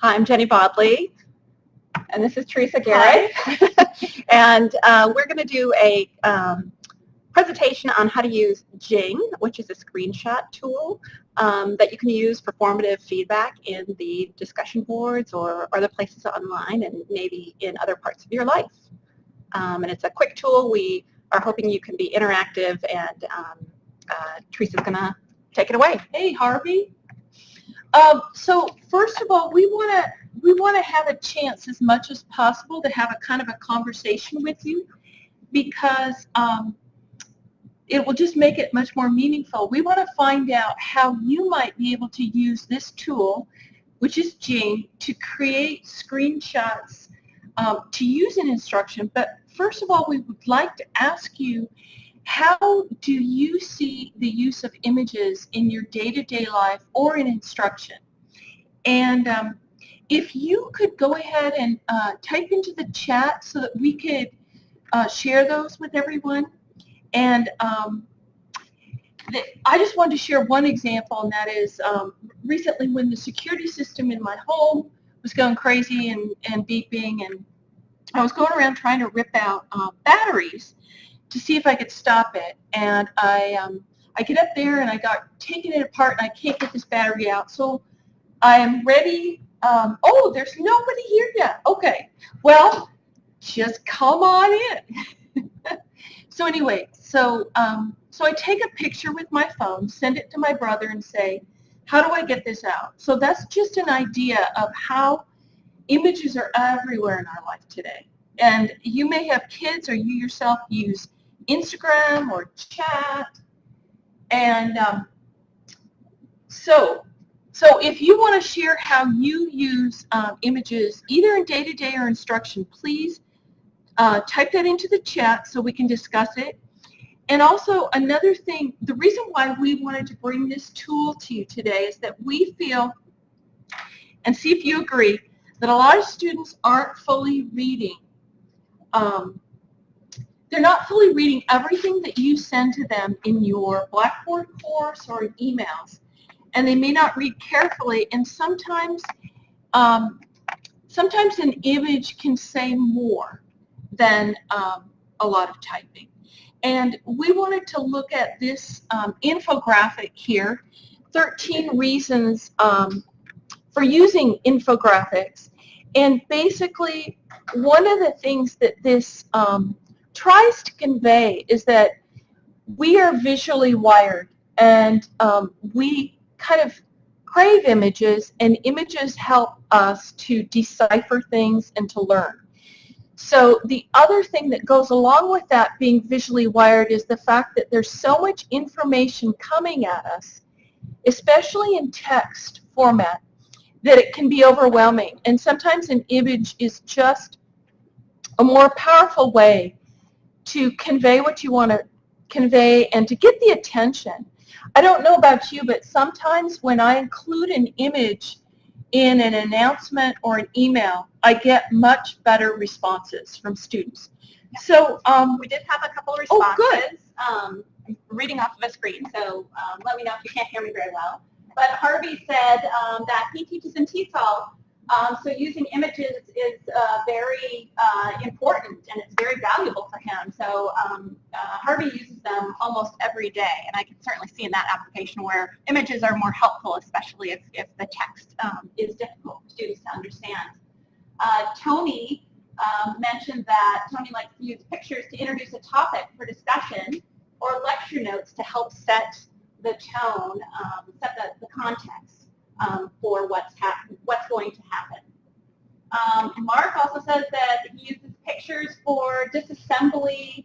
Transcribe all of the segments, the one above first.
Hi, I'm Jenny Bodley, and this is Teresa Garrett. and uh, we're going to do a um, presentation on how to use Jing, which is a screenshot tool um, that you can use for formative feedback in the discussion boards or other places online and maybe in other parts of your life. Um, and it's a quick tool. We are hoping you can be interactive and um, uh, Teresa's going to take it away. Hey, Harvey. Um, so first of all, we want to we want to have a chance as much as possible to have a kind of a conversation with you because um, it will just make it much more meaningful. We want to find out how you might be able to use this tool, which is Jing, to create screenshots um, to use in instruction. But first of all, we would like to ask you how do you see the use of images in your day-to-day -day life or in instruction? And um, if you could go ahead and uh, type into the chat so that we could uh, share those with everyone. And um, I just wanted to share one example, and that is um, recently when the security system in my home was going crazy and, and beeping, and I was going around trying to rip out uh, batteries to see if I could stop it. And I, um, I get up there and I got taking it apart and I can't get this battery out. So I am ready. Um, oh, there's nobody here yet. Okay. Well, just come on in. so anyway, so um, so I take a picture with my phone, send it to my brother, and say, how do I get this out? So that's just an idea of how images are everywhere in our life today. And you may have kids or you yourself use Instagram or chat. And um, so, so if you want to share how you use um, images either in day-to-day -day or instruction, please uh, type that into the chat so we can discuss it. And also another thing, the reason why we wanted to bring this tool to you today is that we feel, and see if you agree, that a lot of students aren't fully reading um, they're not fully reading everything that you send to them in your Blackboard course or in emails. And they may not read carefully, and sometimes, um, sometimes an image can say more than um, a lot of typing. And we wanted to look at this um, infographic here, 13 reasons um, for using infographics. And basically, one of the things that this um, tries to convey is that we are visually wired and um, we kind of crave images and images help us to decipher things and to learn. So the other thing that goes along with that being visually wired is the fact that there's so much information coming at us, especially in text format, that it can be overwhelming. And sometimes an image is just a more powerful way to convey what you want to convey and to get the attention. I don't know about you, but sometimes when I include an image in an announcement or an email, I get much better responses from students. So um, we did have a couple of responses. Oh, good. Um, reading off of a screen, so um, let me know if you can't hear me very well. But Harvey said um, that he teaches in TESOL um, so using images is uh, very uh, important and it's very valuable for him. So um, uh, Harvey uses them almost every day and I can certainly see in that application where images are more helpful, especially if, if the text um, is difficult for students to understand. Uh, Tony um, mentioned that Tony likes to use pictures to introduce a topic for discussion or lecture notes to help set the tone, um, set the, the context um, for what's, what's going to happen. Um, Mark also says that he uses pictures for disassembly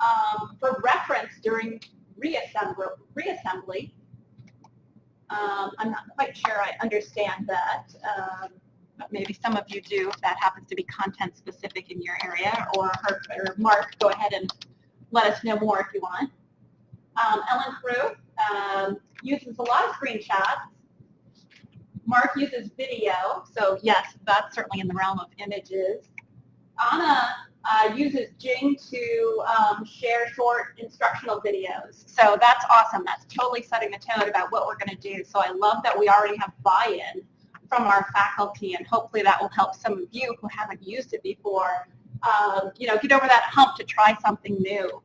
um, for reference during reassembly. Um, I'm not quite sure I understand that, um, but maybe some of you do if that happens to be content specific in your area. Or, or Mark, go ahead and let us know more if you want. Um, Ellen Crew uses a lot of screenshots Mark uses video, so yes, that's certainly in the realm of images. Anna uh, uses Jing to um, share short instructional videos. So that's awesome. That's totally setting the tone about what we're going to do. So I love that we already have buy-in from our faculty, and hopefully that will help some of you who haven't used it before, um, you know, get over that hump to try something new.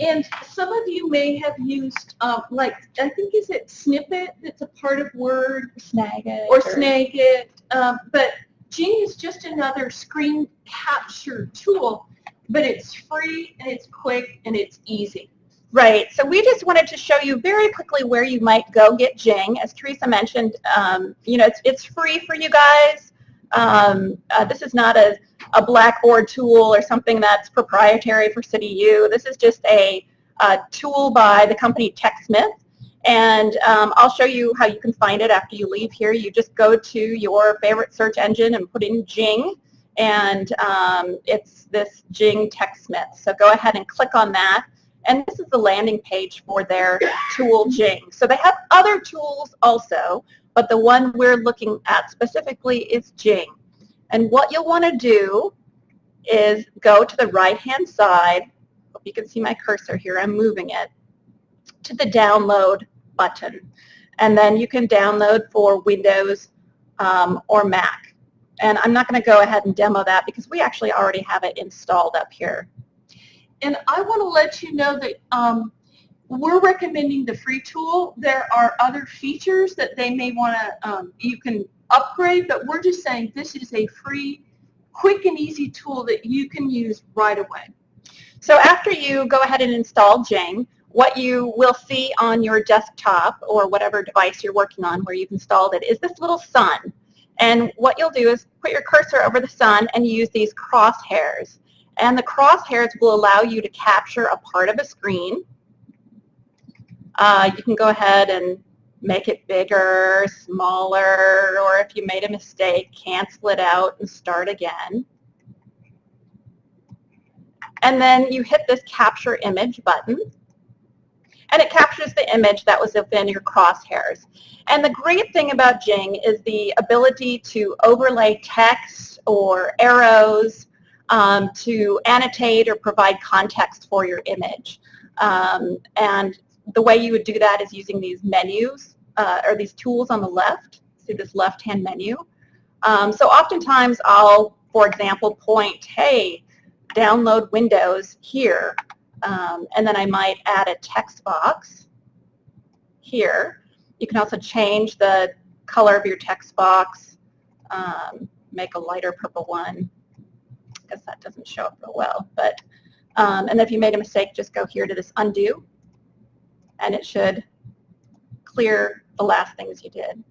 And some of you may have used, um, like, I think is it Snippet that's a part of Word Snagit. or Snagit, um, but Jing is just another screen capture tool, but it's free and it's quick and it's easy. Right. So we just wanted to show you very quickly where you might go get Jing. As Teresa mentioned, um, you know, it's, it's free for you guys. Um, uh, this is not a, a Blackboard tool or something that's proprietary for CityU. This is just a, a tool by the company TechSmith. And um, I'll show you how you can find it after you leave here. You just go to your favorite search engine and put in Jing. And um, it's this Jing TechSmith. So go ahead and click on that. And this is the landing page for their tool Jing. So they have other tools also, but the one we're looking at specifically is Jing. And what you'll want to do is go to the right-hand side. Hope you can see my cursor here. I'm moving it to the download button. And then you can download for Windows um, or Mac. And I'm not going to go ahead and demo that because we actually already have it installed up here. And I want to let you know that um, we're recommending the free tool. There are other features that they may want to, um, you can upgrade, but we're just saying this is a free, quick and easy tool that you can use right away. So after you go ahead and install Jing, what you will see on your desktop or whatever device you're working on where you've installed it is this little sun. And what you'll do is put your cursor over the sun and use these crosshairs. And the crosshairs will allow you to capture a part of a screen. Uh, you can go ahead and make it bigger, smaller, or if you made a mistake, cancel it out and start again. And then you hit this capture image button and it captures the image that was within your crosshairs. And the great thing about Jing is the ability to overlay text or arrows um, to annotate or provide context for your image. Um, and the way you would do that is using these menus uh, or these tools on the left. See this left-hand menu. Um, so oftentimes I'll, for example, point, hey, download Windows here. Um, and then I might add a text box here. You can also change the color of your text box, um, make a lighter purple one. I guess that doesn't show up real well. But, um, and if you made a mistake, just go here to this undo, and it should clear the last things you did.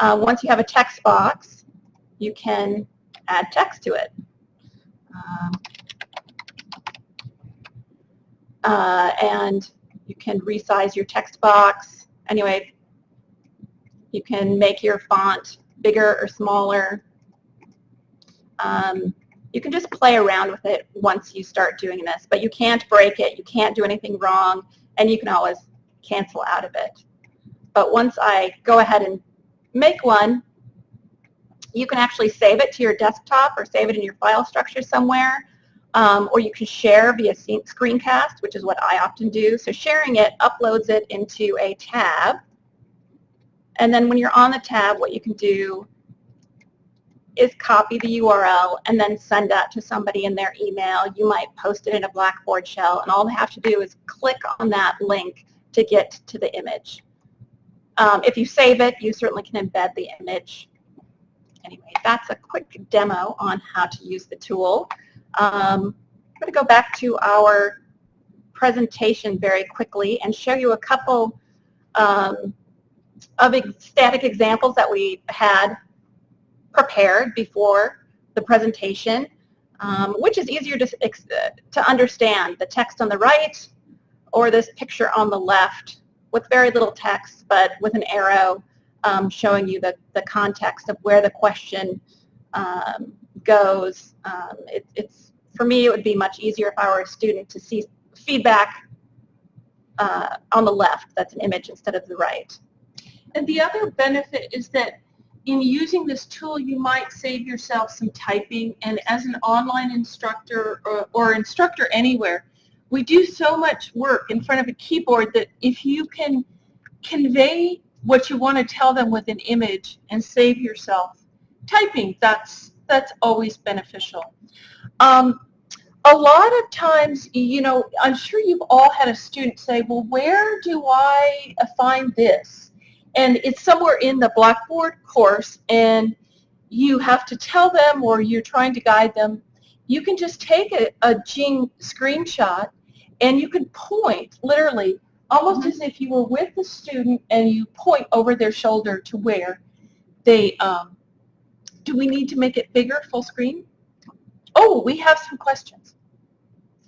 Uh, once you have a text box, you can add text to it. Um, uh, and you can resize your text box. Anyway, you can make your font bigger or smaller. Um, you can just play around with it once you start doing this, but you can't break it, you can't do anything wrong, and you can always cancel out of it. But once I go ahead and make one, you can actually save it to your desktop or save it in your file structure somewhere, um, or you can share via screencast, which is what I often do. So sharing it uploads it into a tab, and then when you're on the tab, what you can do is copy the URL and then send that to somebody in their email. You might post it in a Blackboard shell, and all they have to do is click on that link to get to the image. Um, if you save it, you certainly can embed the image. Anyway, that's a quick demo on how to use the tool. Um, I'm going to go back to our presentation very quickly and show you a couple um, of static examples that we had prepared before the presentation, um, which is easier to, to understand, the text on the right or this picture on the left with very little text but with an arrow um, showing you the, the context of where the question um, goes. Um, it, it's For me, it would be much easier if I were a student to see feedback uh, on the left, that's an image instead of the right. And the other benefit is that in using this tool, you might save yourself some typing. And as an online instructor or, or, instructor anywhere, we do so much work in front of a keyboard that if you can convey what you want to tell them with an image and save yourself typing. That's that's always beneficial. Um, a lot of times, you know, I'm sure you've all had a student say, well, where do I find this? And it's somewhere in the Blackboard course, and you have to tell them or you're trying to guide them. You can just take a, a Jing screenshot and you can point, literally, almost as if you were with the student and you point over their shoulder to where they, um, do we need to make it bigger, full screen? Oh, we have some questions.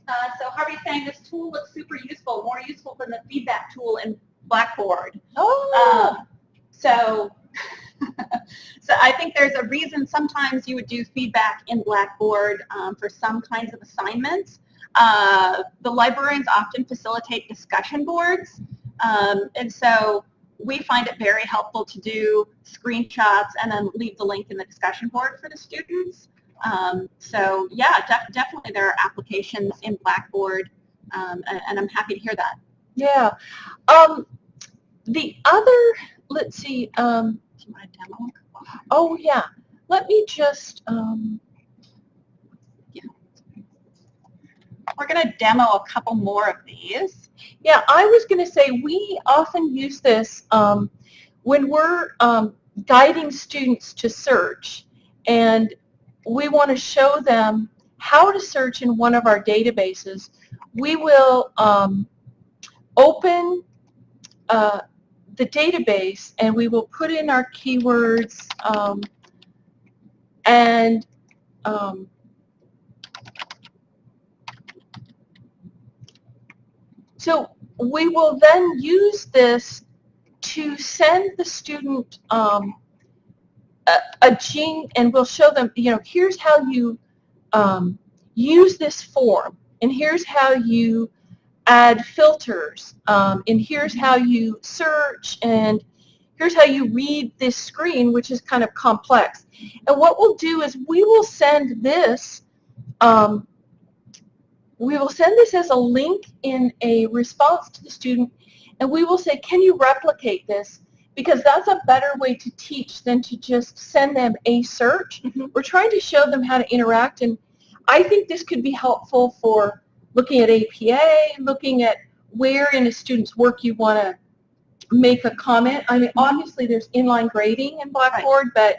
Uh, so Harvey's saying this tool looks super useful, more useful than the feedback tool in Blackboard. Oh, Um, so, so I think there's a reason sometimes you would do feedback in Blackboard um, for some kinds of assignments. Uh, the librarians often facilitate discussion boards, um, and so we find it very helpful to do screenshots and then leave the link in the discussion board for the students. Um, so yeah, def definitely there are applications in Blackboard, um, and, and I'm happy to hear that. yeah. Um, the other, let's see, um, Do you want to demo? oh yeah, let me just, um, We're going to demo a couple more of these. Yeah, I was going to say we often use this um, when we're um, guiding students to search and we want to show them how to search in one of our databases. We will um, open uh, the database and we will put in our keywords um, and um, So we will then use this to send the student um, a, a Jing, and we'll show them, you know, here's how you um, use this form, and here's how you add filters, um, and here's how you search, and here's how you read this screen, which is kind of complex. And what we'll do is we will send this um, we will send this as a link in a response to the student and we will say, can you replicate this? Because that's a better way to teach than to just send them a search. Mhm. We're trying to show them how to interact and I think this could be helpful for looking at APA, looking at where in a student's work you want to make a comment. I mean, obviously there's inline grading in Blackboard, but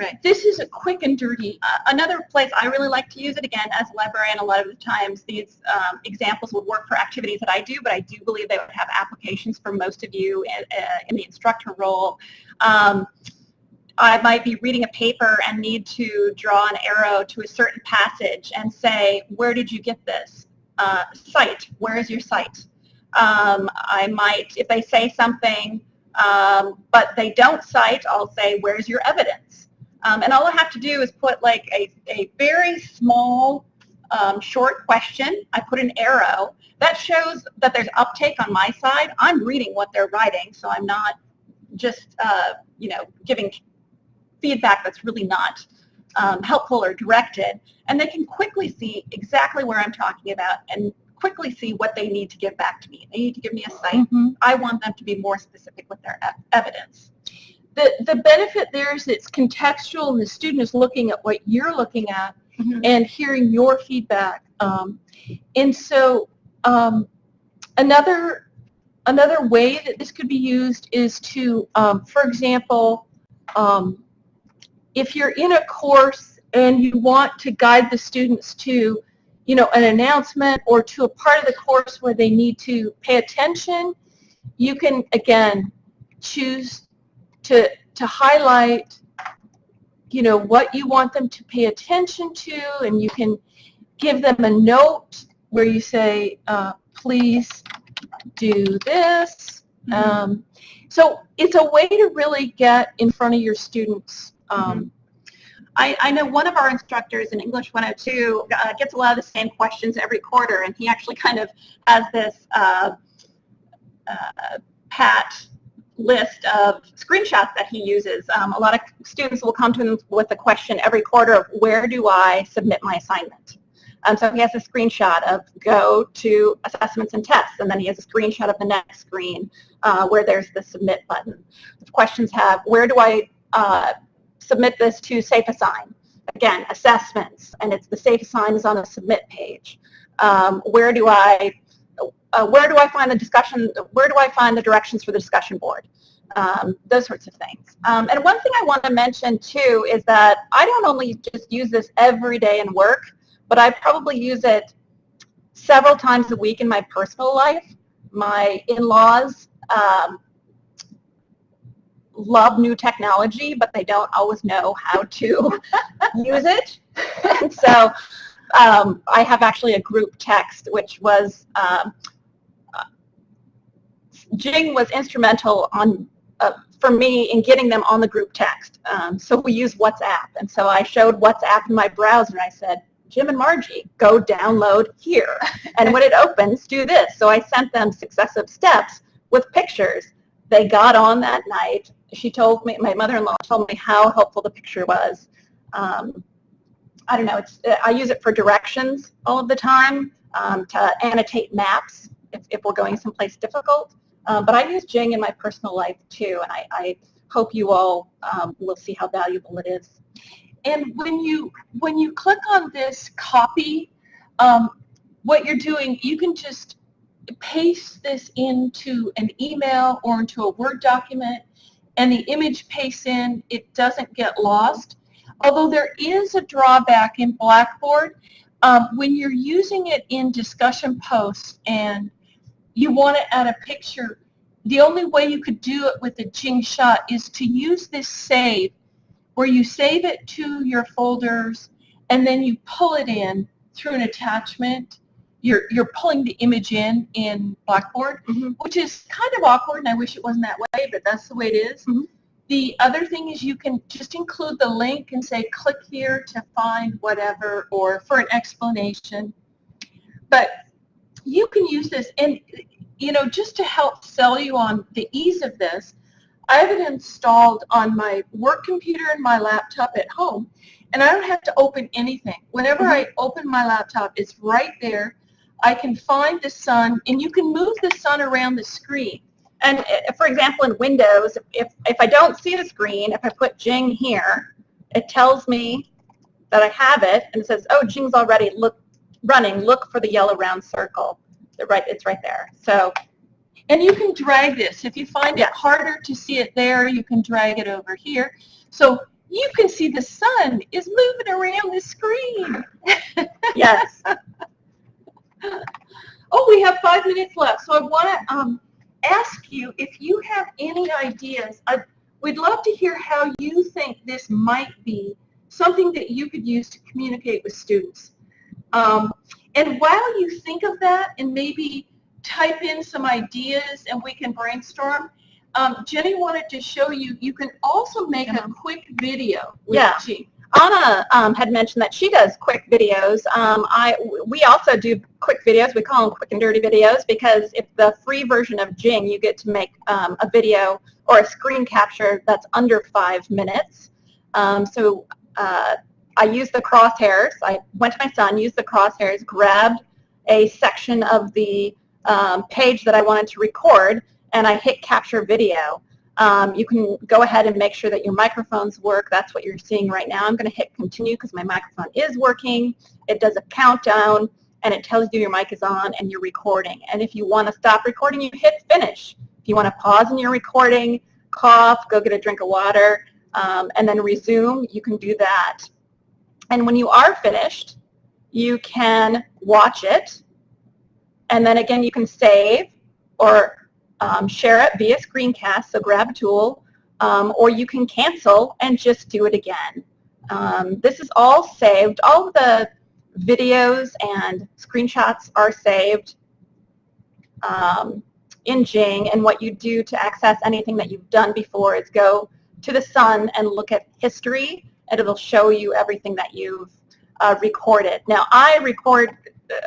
Right. this is a quick and dirty. Uh, another place I really like to use it, again, as a librarian, a lot of the times these um, examples would work for activities that I do, but I do believe they would have applications for most of you in, uh, in the instructor role. Um, I might be reading a paper and need to draw an arrow to a certain passage and say, where did you get this? Uh, cite, where is your site? Um, I might, if they say something, um, but they don't cite, I'll say, where's your evidence? Um, and all I have to do is put like a, a very small um, short question. I put an arrow. That shows that there's uptake on my side. I'm reading what they're writing, so I'm not just, uh, you know, giving feedback that's really not um, helpful or directed. And they can quickly see exactly where I'm talking about and quickly see what they need to give back to me. They need to give me a site. Mhm. I want them to be more specific with their ev- evidence. The, the benefit there is it's contextual and the student is looking at what you're looking at Mhm. and hearing your feedback. Um, and so um, another, another way that this could be used is to, um, for example, um, if you're in a course and you want to guide the students to, you know, an announcement or to a part of the course where they need to pay attention, you can, again, choose to, to highlight, you know, what you want them to pay attention to, and you can give them a note where you say, uh, please do this. Um, so it's a way to really get in front of your students. Um, I, I know one of our instructors in English 102 uh, gets a lot of the same questions every quarter, and he actually kind of has this uh, uh, pat list of screenshots that he uses. Um, a lot of students will come to him with a question every quarter of where do I submit my assignment? Um, so he has a screenshot of go to assessments and tests, and then he has a screenshot of the next screen uh, where there's the submit button. The questions have, where do I uh, submit this to SafeAssign? Again, assessments, and it's the SafeAssign is on the submit page. Um, where do I uh, where do I find the discussion, where do I find the directions for the discussion board? Um, those sorts of things. Um, and one thing I want to mention too is that I don't only just use this every day in work, but I probably use it several times a week in my personal life. My in-laws um, love new technology, but they don't always know how to use it. so um, I have actually a group text, which was um, Jing was instrumental on uh, for me in getting them on the group text. Um, so we use WhatsApp. And so I showed WhatsApp in my browser and I said, Jim and Margie, go download here. And when it opens, do this. So I sent them successive steps with pictures. They got on that night. She told me, my mother-in-law told me how helpful the picture was. Um, I don't know, it's, I use it for directions all of the time, um, to annotate maps if, if we're going someplace difficult. Um, but I use Jing in my personal life too, and I, I hope you all um, will see how valuable it is. And when you when you click on this copy, um, what you're doing, you can just paste this into an email or into a Word document, and the image pastes in. It doesn't get lost. Although there is a drawback in Blackboard, um, when you're using it in discussion posts and you want to add a picture, the only way you could do it with a Jing shot is to use this save where you save it to your folders and then you pull it in through an attachment. You're, you're pulling the image in in Blackboard, Mm -hmm. which is kind of awkward and I wish it wasn't that way, but that's the way it is. Mm -hmm. The other thing is you can just include the link and say click here to find whatever or for an explanation. But you can use this. And you know just to help sell you on the ease of this I have it installed on my work computer and my laptop at home and I don't have to open anything. Whenever I open my laptop it's right there. I can find the sun and you can move the sun around the screen. And uh, for example in Windows if, if I don't see the screen if I put Jing here it tells me that I have it and it says oh Jing's already look running look for the yellow round circle right, it's right there. So, and you can drag this. If you find it harder to see it there, you can drag it over here. So you can see the sun is moving around the screen. yes. oh, we have five minutes left. So I want to um, ask you if you have any ideas. I, we'd love to hear how you think this might be something that you could use to communicate with students. Um, and while you think of that and maybe type in some ideas and we can brainstorm, um, Jenny wanted to show you, you can also make a quick video with yeah. G. Anna um, had mentioned that she does quick videos. Um, I, we also do quick videos. We call them quick and dirty videos because if the free version of Jing, you get to make um, a video or a screen capture that's under five minutes. Um, so uh, I used the crosshairs. I went to my sun, used the crosshairs, grabbed a section of the um, page that I wanted to record, and I hit capture video. Um, you can go ahead and make sure that your microphones work. That's what you're seeing right now. I'm going to hit continue because my microphone is working. It does a countdown, and it tells you your mic is on and you're recording. And if you want to stop recording, you hit finish. If you want to pause in your recording, cough, go get a drink of water, um, and then resume, you can do that. And when you are finished, you can watch it. And then again, you can save or um, share it via screencast, so grab a tool, um, or you can cancel and just do it again. Um, this is all saved. All of the videos and screenshots are saved um, in Jing, and what you do to access anything that you've done before is go to the Sun and look at history and it'll show you everything that you've uh, recorded. Now, I record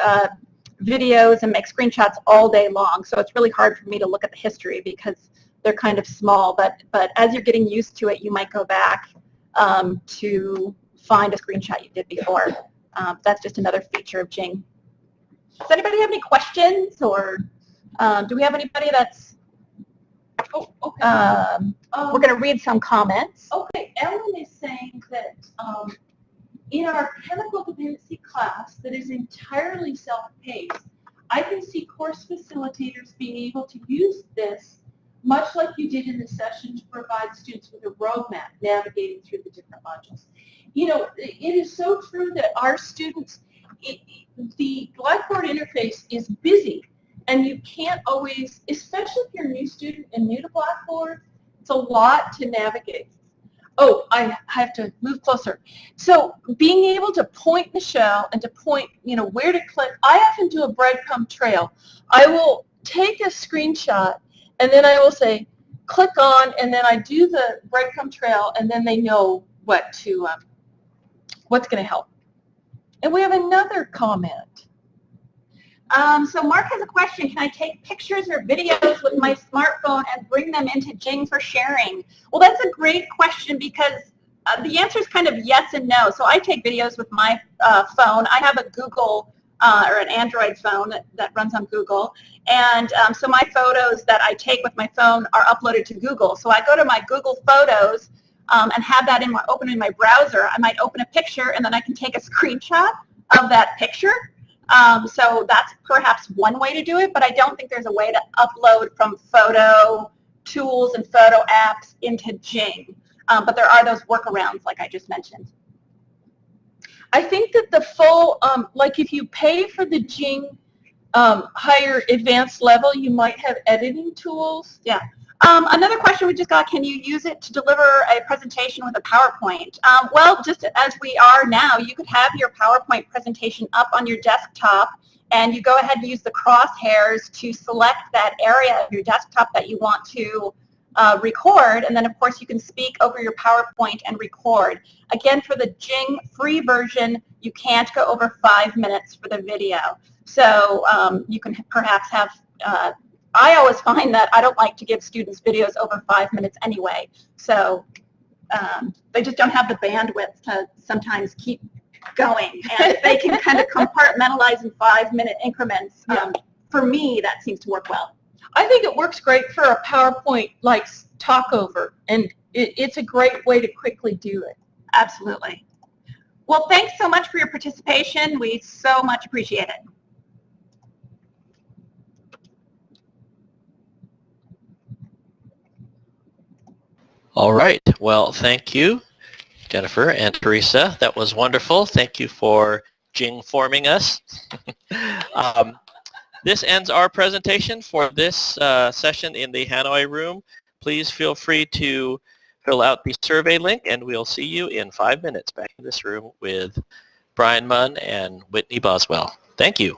uh, videos and make screenshots all day long, so it's really hard for me to look at the history because they're kind of small, but, but as you're getting used to it, you might go back um, to find a screenshot you did before. Um, that's just another feature of Jing. Does anybody have any questions or um, do we have anybody that's, Oh, okay. um, Um, we're going to read some comments. Okay, Ellen is saying that um, in our chemical dependency class that is entirely self-paced, I can see course facilitators being able to use this, much like you did in the session, to provide students with a roadmap navigating through the different modules. You know, it is so true that our students, it, the Blackboard interface is busy, and you can't always, especially if you're a new student and new to Blackboard, it's a lot to navigate. Oh, I have to move closer. So being able to point Michelle and to point, you know, where to click, I often do a breadcrumb trail. I will take a screenshot and then I will say, click on, and then I do the breadcrumb trail, and then they know what to, um, what's going to help. And we have another comment. Um, so Mark has a question. Can I take pictures or videos with my smartphone and bring them into Jing for sharing? Well, that's a great question because uh, the answer is kind of yes and no. So I take videos with my uh, phone. I have a Google uh, or an Android phone that, runs on Google. And um, so my photos that I take with my phone are uploaded to Google. So I go to my Google Photos um, and have that in my, open in my browser. I might open a picture and then I can take a screenshot of that picture um, so that's perhaps one way to do it, but I don't think there's a way to upload from photo tools and photo apps into Jing. Um, but there are those workarounds like I just mentioned. I think that the full, um, like if you pay for the Jing um, higher advanced level, you might have editing tools. Um, another question we just got, can you use it to deliver a presentation with a PowerPoint? Um, well, just as we are now, you could have your PowerPoint presentation up on your desktop and you go ahead and use the crosshairs to select that area of your desktop that you want to uh, record and then of course you can speak over your PowerPoint and record. Again, for the Jing free version, you can't go over five minutes for the video. So um, you can perhaps have uh, I always find that I don't like to give students videos over five minutes anyway. So um, they just don't have the bandwidth to sometimes keep going. And they can kind of compartmentalize in five minute increments, um, for me, that seems to work well. I think it works great for a PowerPoint like talkover, and it, it's a great way to quickly do it. Absolutely. Well, thanks so much for your participation. We so much appreciate it. All right. Well, thank you, Jennifer and Teresa. That was wonderful. Thank you for Jing forming us. um, this ends our presentation for this uh, session in the Hanoi room. Please feel free to fill out the survey link and we'll see you in five minutes back in this room with Brian Munn and Whitney Boswell. Thank you.